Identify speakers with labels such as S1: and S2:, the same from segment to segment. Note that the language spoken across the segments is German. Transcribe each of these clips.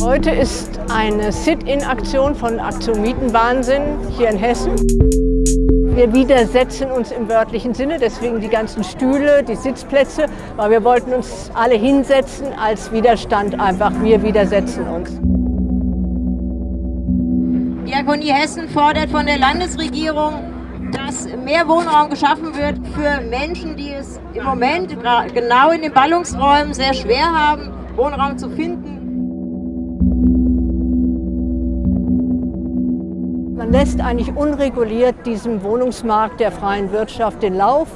S1: Heute ist eine Sit-in-Aktion von Aktion Mietenwahnsinn hier in Hessen. Wir widersetzen uns im wörtlichen Sinne, deswegen die ganzen Stühle, die Sitzplätze, weil wir wollten uns alle hinsetzen als Widerstand einfach. Wir widersetzen uns.
S2: Diakonie Hessen fordert von der Landesregierung, dass mehr Wohnraum geschaffen wird für Menschen, die es im Moment genau in den Ballungsräumen sehr schwer haben, Wohnraum zu finden.
S1: Man lässt eigentlich unreguliert diesem Wohnungsmarkt der freien Wirtschaft den Lauf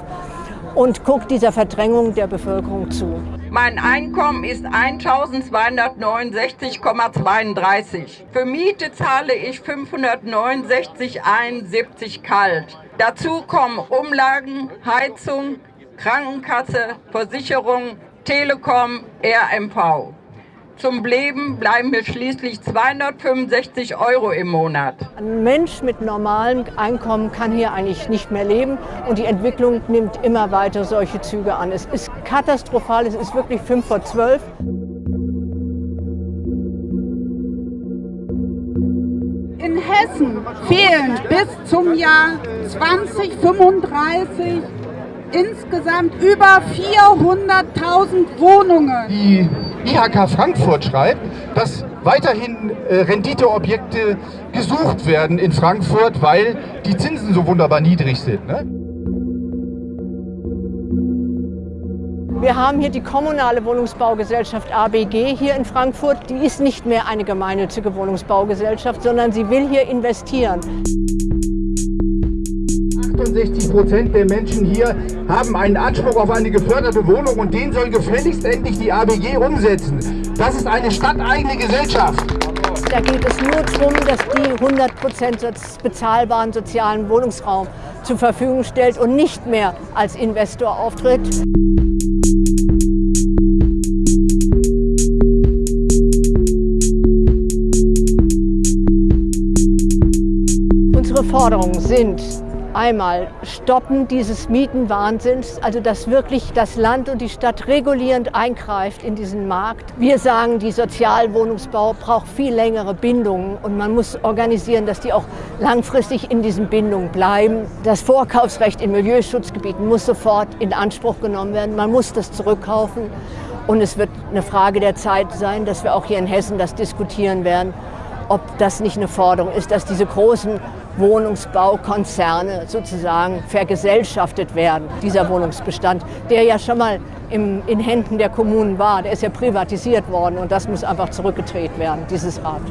S1: und guckt dieser Verdrängung der Bevölkerung zu.
S3: Mein Einkommen ist 1.269,32. Für Miete zahle ich 569,71 kalt. Dazu kommen Umlagen, Heizung, Krankenkasse, Versicherung, Telekom, RMV. Zum Leben bleiben mir schließlich 265 Euro im Monat.
S1: Ein Mensch mit normalem Einkommen kann hier eigentlich nicht mehr leben und die Entwicklung nimmt immer weiter solche Züge an. Es ist katastrophal, es ist wirklich 5 vor 12.
S4: In Hessen fehlen bis zum Jahr 2035 insgesamt über 400.000 Wohnungen.
S5: Die IHK Frankfurt schreibt, dass weiterhin äh, Renditeobjekte gesucht werden in Frankfurt, weil die Zinsen so wunderbar niedrig sind. Ne?
S1: Wir haben hier die kommunale Wohnungsbaugesellschaft ABG hier in Frankfurt. Die ist nicht mehr eine gemeinnützige Wohnungsbaugesellschaft, sondern sie will hier investieren.
S5: 68 Prozent der Menschen hier haben einen Anspruch auf eine geförderte Wohnung und den soll gefälligst endlich die ABG umsetzen. Das ist eine stadteigene Gesellschaft.
S1: Da geht es nur darum, dass die 100 Prozent bezahlbaren sozialen Wohnungsraum zur Verfügung stellt und nicht mehr als Investor auftritt. Unsere Forderungen sind Einmal stoppen dieses Mietenwahnsinns, also dass wirklich das Land und die Stadt regulierend eingreift in diesen Markt. Wir sagen, die Sozialwohnungsbau braucht viel längere Bindungen und man muss organisieren, dass die auch langfristig in diesen Bindungen bleiben. Das Vorkaufsrecht in Milieuschutzgebieten muss sofort in Anspruch genommen werden. Man muss das zurückkaufen und es wird eine Frage der Zeit sein, dass wir auch hier in Hessen das diskutieren werden, ob das nicht eine Forderung ist, dass diese großen Wohnungsbaukonzerne sozusagen vergesellschaftet werden, dieser Wohnungsbestand, der ja schon mal im, in Händen der Kommunen war, der ist ja privatisiert worden und das muss einfach zurückgedreht werden, dieses Rad.